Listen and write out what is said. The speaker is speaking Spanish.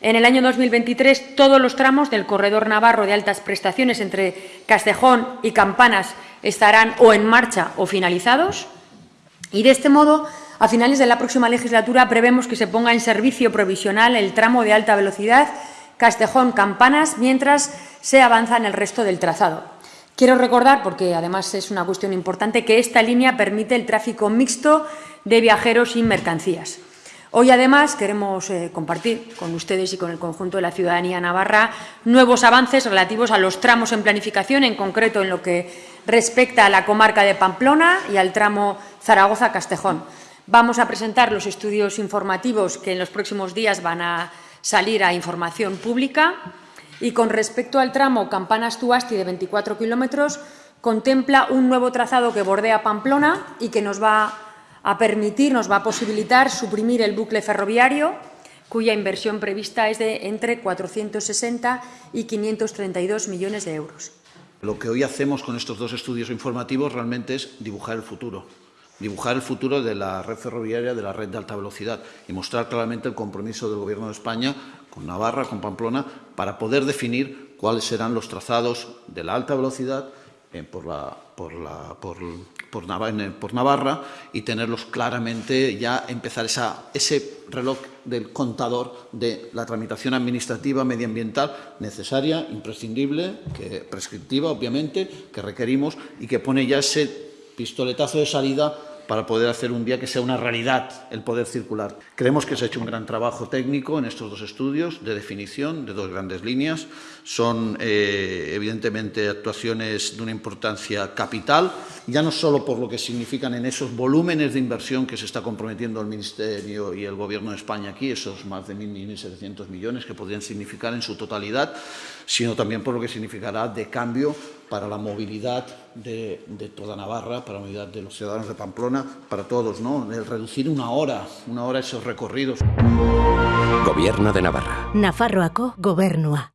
En el año 2023, todos los tramos del corredor navarro de altas prestaciones entre Castejón y Campanas estarán o en marcha o finalizados. Y de este modo, a finales de la próxima legislatura, prevemos que se ponga en servicio provisional el tramo de alta velocidad Castejón-Campanas mientras se avanza en el resto del trazado. Quiero recordar, porque además es una cuestión importante, que esta línea permite el tráfico mixto de viajeros y mercancías. Hoy, además, queremos eh, compartir con ustedes y con el conjunto de la ciudadanía navarra nuevos avances relativos a los tramos en planificación, en concreto en lo que respecta a la comarca de Pamplona y al tramo Zaragoza-Castejón. Vamos a presentar los estudios informativos que en los próximos días van a salir a información pública y con respecto al tramo Campanas-Tuasti de 24 kilómetros, contempla un nuevo trazado que bordea Pamplona y que nos va a permitir, nos va a posibilitar suprimir el bucle ferroviario, cuya inversión prevista es de entre 460 y 532 millones de euros. Lo que hoy hacemos con estos dos estudios informativos realmente es dibujar el futuro, dibujar el futuro de la red ferroviaria, de la red de alta velocidad y mostrar claramente el compromiso del Gobierno de España con Navarra, con Pamplona, para poder definir cuáles serán los trazados de la alta velocidad por, la, por, la, por, por, Navarra y tenerlos claramente, ya empezar esa, ese reloj del contador de la tramitación administrativa medioambiental necesaria, imprescindible, prescriptiva, obviamente, que requerimos y que pone ya ese pistoletazo de salida para poder hacer un día que sea una realidad el poder circular. Creemos que se ha hecho un gran trabajo técnico en estos dos estudios de definición de dos grandes líneas. Son, eh, evidentemente, actuaciones de una importancia capital, ya no solo por lo que significan en esos volúmenes de inversión que se está comprometiendo el Ministerio y el Gobierno de España aquí, esos más de 1.700 millones que podrían significar en su totalidad, sino también por lo que significará de cambio para la movilidad de, de, toda Navarra, para la movilidad de los ciudadanos de Pamplona, para todos, ¿no? El reducir una hora, una hora esos recorridos. Gobierno de Navarra. Nafarroako gobernua.